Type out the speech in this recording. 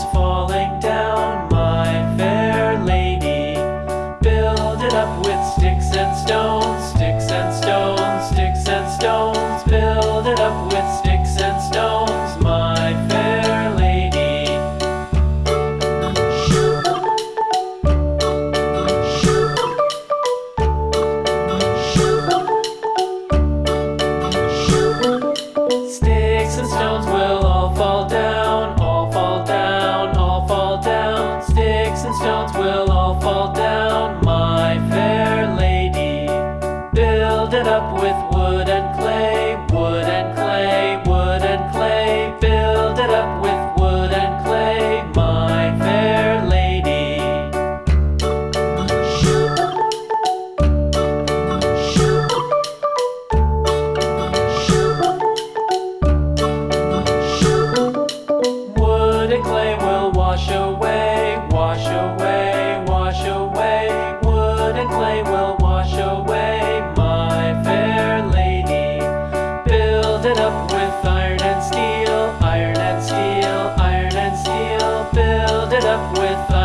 is falling down, my fair lady. Build it up with sticks and stones, sticks and stones, sticks and stones. shall all fall down, my fair lady. Build it up with wood and clay. up with